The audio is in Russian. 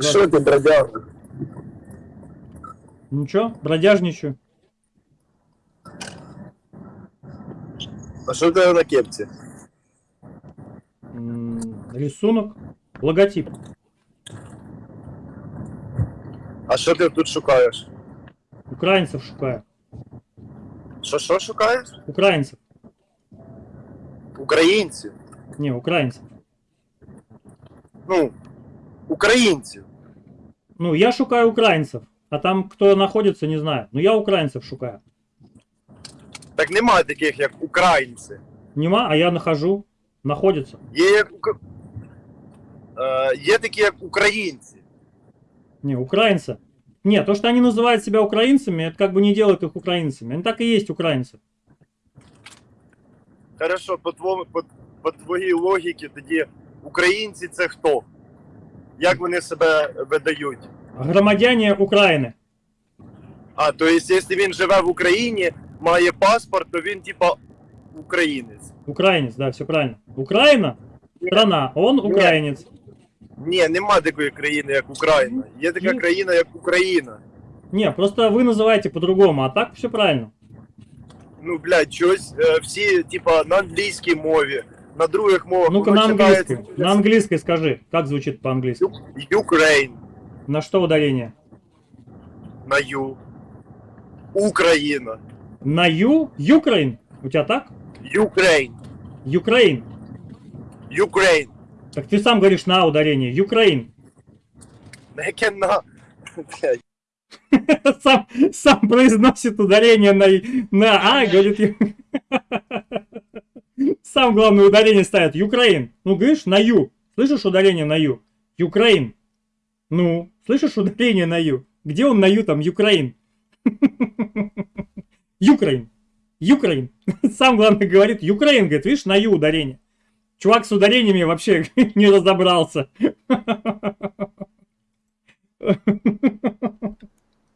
Що ти, бродяга? Ничего, бродяжничаю. А що в тебе на кепці? М, Рисунок. Логотип. А що ти тут шукаєш? Украинцев шукаю. Що що шукаєш? Украинцев. Українців. Не, украинцев. Ну, українців. Ну, я шукаю украинцев. А там кто находится, не знаю. Но я украинцев шукаю. Так немає таких, як українці. Нема, а я нахожу. Находится. Є як ука- е, є такі, як українці. Не, украинцы. Не, то, что они называют себя украинцами, это как бы не делает их украинцами. Они так и есть украинцы. Хорошо, по, твому, по, по твоїй логіці тоді українці це хто? Як вони себе видають? Громадяне Украины. А, то есть, якщо він живе в Україні, має паспорт, то він типа українець. Украинец, да, все правильно. Украина, страна, он украинец. Ні, нема такої країни, як Україна. Є така Ні. країна, як Україна. Не, просто вы называете по-другому, а так все правильно. Ну, блядь, щось е, всі, типа, на англійській мові, На других мовах. Ну-ка на английской. На английской скажи, как звучит по-английски. Ukraine, На что ударение? на Ю. Україна. На Ю? Ukraine? У тебя так? Ukraine. Ukraine. Ukraine. Так ты сам говоришь на ударение. Ukraine. На яке на. Сам, сам произносит ударение на, на А, говорит. Сам главное ударение ставит. Ukraine. Ну, говоришь, на Ю. Слышишь ударение на Ю? Ukraine. Ну, слышишь ударение на Ю? Где он на Ю там? Ukraine. Ukraine. Ukraine. Сам главное говорит. Ukraine, говорит, видишь, на Ю ударение. Чувак с ударениями вообще не разобрался.